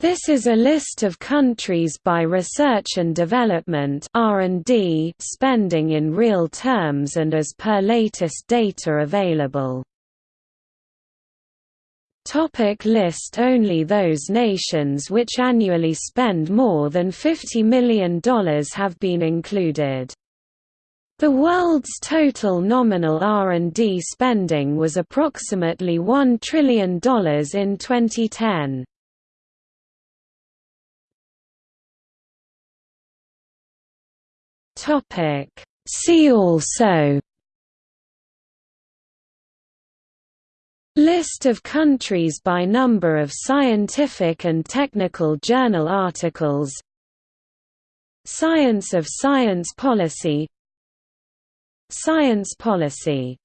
This is a list of countries by research and development (R&D) spending in real terms and as per latest data available. Topic list Only those nations which annually spend more than $50 million have been included. The world's total nominal R&D spending was approximately $1 trillion in 2010. Topic. See also List of countries by number of scientific and technical journal articles Science of science policy Science policy